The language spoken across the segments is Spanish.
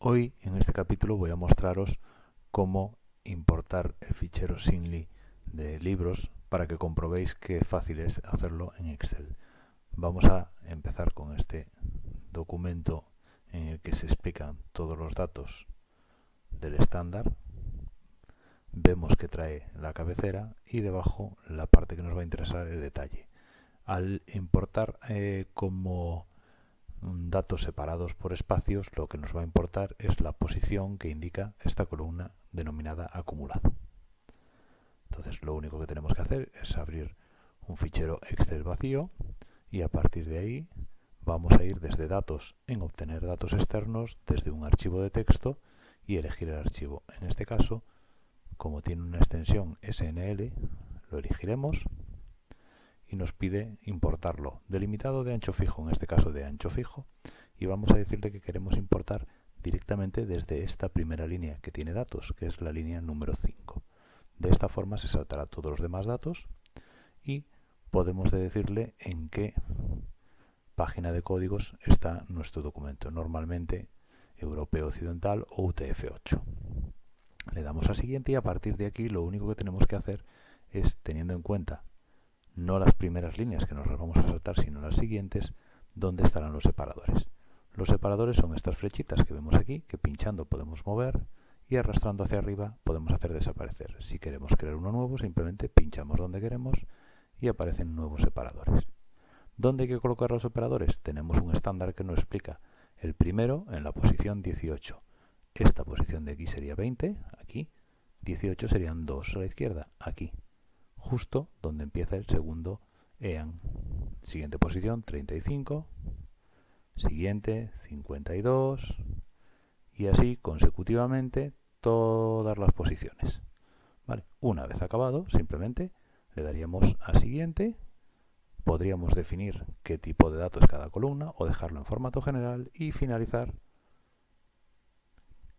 Hoy en este capítulo voy a mostraros cómo importar el fichero Sinly de libros para que comprobéis qué fácil es hacerlo en Excel. Vamos a empezar con este documento en el que se explican todos los datos del estándar. Vemos que trae la cabecera y debajo la parte que nos va a interesar el detalle. Al importar eh, como datos separados por espacios, lo que nos va a importar es la posición que indica esta columna denominada acumulado. Entonces lo único que tenemos que hacer es abrir un fichero Excel vacío y a partir de ahí vamos a ir desde datos en obtener datos externos desde un archivo de texto y elegir el archivo. En este caso, como tiene una extensión SNL, lo elegiremos y nos pide importarlo delimitado de ancho fijo, en este caso de ancho fijo, y vamos a decirle que queremos importar directamente desde esta primera línea que tiene datos, que es la línea número 5. De esta forma se saltará todos los demás datos y podemos decirle en qué página de códigos está nuestro documento, normalmente europeo occidental o UTF-8. Le damos a siguiente y a partir de aquí lo único que tenemos que hacer es, teniendo en cuenta no las primeras líneas que nos las vamos a saltar, sino las siguientes, donde estarán los separadores. Los separadores son estas flechitas que vemos aquí, que pinchando podemos mover y arrastrando hacia arriba podemos hacer desaparecer. Si queremos crear uno nuevo, simplemente pinchamos donde queremos y aparecen nuevos separadores. ¿Dónde hay que colocar los separadores? Tenemos un estándar que nos explica. El primero en la posición 18. Esta posición de aquí sería 20, aquí. 18 serían 2 a la izquierda, aquí justo donde empieza el segundo EAN. Siguiente posición, 35. Siguiente, 52. Y así consecutivamente todas las posiciones. ¿Vale? Una vez acabado, simplemente le daríamos a siguiente. Podríamos definir qué tipo de datos es cada columna o dejarlo en formato general y finalizar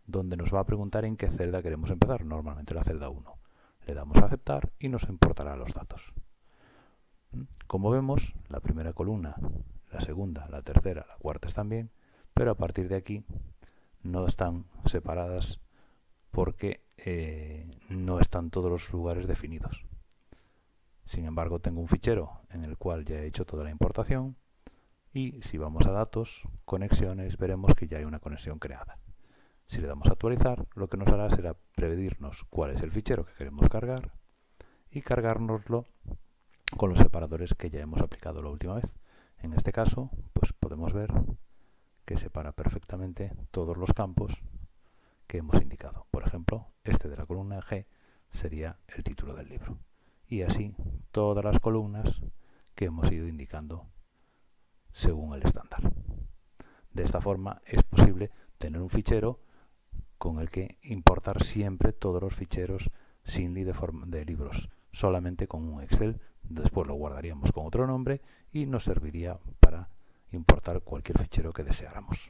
donde nos va a preguntar en qué celda queremos empezar, normalmente la celda 1. Le damos a aceptar y nos importará los datos. ¿Mm? Como vemos, la primera columna, la segunda, la tercera, la cuarta están bien, pero a partir de aquí no están separadas porque eh, no están todos los lugares definidos. Sin embargo, tengo un fichero en el cual ya he hecho toda la importación y si vamos a datos, conexiones, veremos que ya hay una conexión creada. Si le damos a actualizar, lo que nos hará será pedirnos cuál es el fichero que queremos cargar y cargárnoslo con los separadores que ya hemos aplicado la última vez. En este caso, pues podemos ver que separa perfectamente todos los campos que hemos indicado. Por ejemplo, este de la columna G sería el título del libro. Y así todas las columnas que hemos ido indicando según el estándar. De esta forma es posible tener un fichero con el que importar siempre todos los ficheros sin de, de libros, solamente con un Excel. Después lo guardaríamos con otro nombre y nos serviría para importar cualquier fichero que deseáramos.